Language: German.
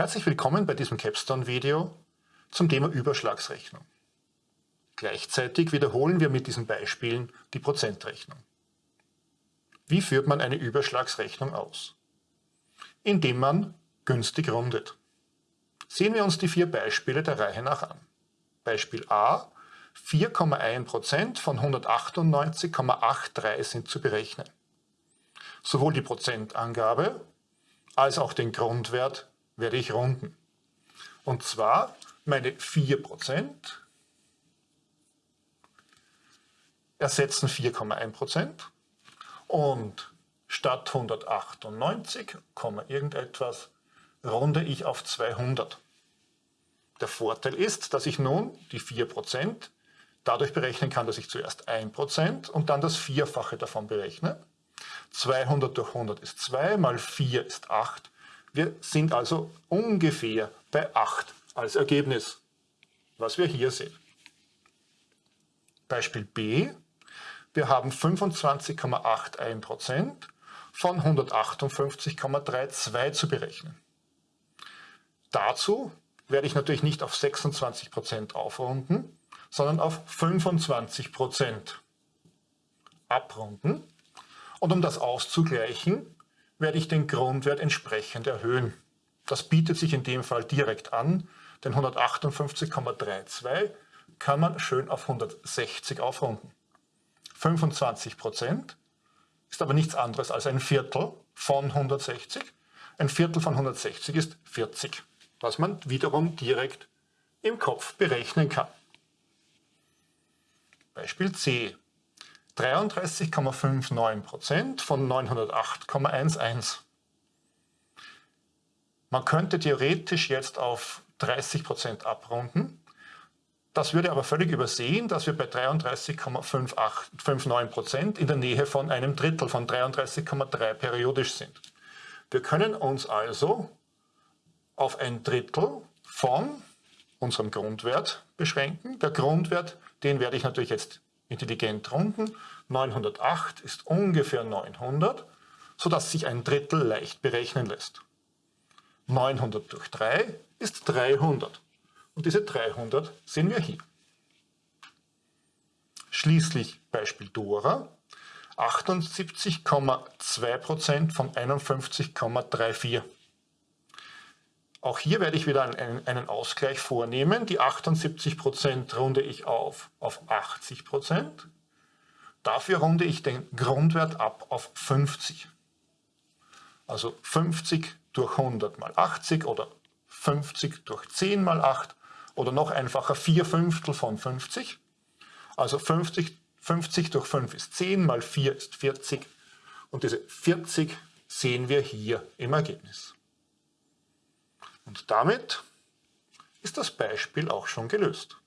Herzlich willkommen bei diesem Capstone-Video zum Thema Überschlagsrechnung. Gleichzeitig wiederholen wir mit diesen Beispielen die Prozentrechnung. Wie führt man eine Überschlagsrechnung aus? Indem man günstig rundet. Sehen wir uns die vier Beispiele der Reihe nach an. Beispiel A, 4,1% von 198,83 sind zu berechnen. Sowohl die Prozentangabe als auch den Grundwert werde ich runden. Und zwar meine 4% ersetzen 4,1% und statt 198, irgendetwas runde ich auf 200. Der Vorteil ist, dass ich nun die 4% dadurch berechnen kann, dass ich zuerst 1% und dann das Vierfache davon berechne. 200 durch 100 ist 2, mal 4 ist 8. Wir sind also ungefähr bei 8 als Ergebnis, was wir hier sehen. Beispiel B. Wir haben 25,81% von 158,32 zu berechnen. Dazu werde ich natürlich nicht auf 26% aufrunden, sondern auf 25% abrunden. Und um das auszugleichen, werde ich den Grundwert entsprechend erhöhen. Das bietet sich in dem Fall direkt an, denn 158,32 kann man schön auf 160 aufrunden. 25% ist aber nichts anderes als ein Viertel von 160. Ein Viertel von 160 ist 40, was man wiederum direkt im Kopf berechnen kann. Beispiel C. 33,59% von 908,11. Man könnte theoretisch jetzt auf 30% abrunden. Das würde aber völlig übersehen, dass wir bei 33,59% in der Nähe von einem Drittel von 33,3 periodisch sind. Wir können uns also auf ein Drittel von unserem Grundwert beschränken. Der Grundwert, den werde ich natürlich jetzt intelligent runden. 908 ist ungefähr 900, sodass sich ein Drittel leicht berechnen lässt. 900 durch 3 ist 300. Und diese 300 sehen wir hier. Schließlich Beispiel Dora. 78,2% von 51,34. Auch hier werde ich wieder einen, einen Ausgleich vornehmen. Die 78% runde ich auf auf 80%. Dafür runde ich den Grundwert ab auf 50. Also 50 durch 100 mal 80 oder 50 durch 10 mal 8 oder noch einfacher 4 Fünftel von 50. Also 50, 50 durch 5 ist 10 mal 4 ist 40 und diese 40 sehen wir hier im Ergebnis. Und damit ist das Beispiel auch schon gelöst.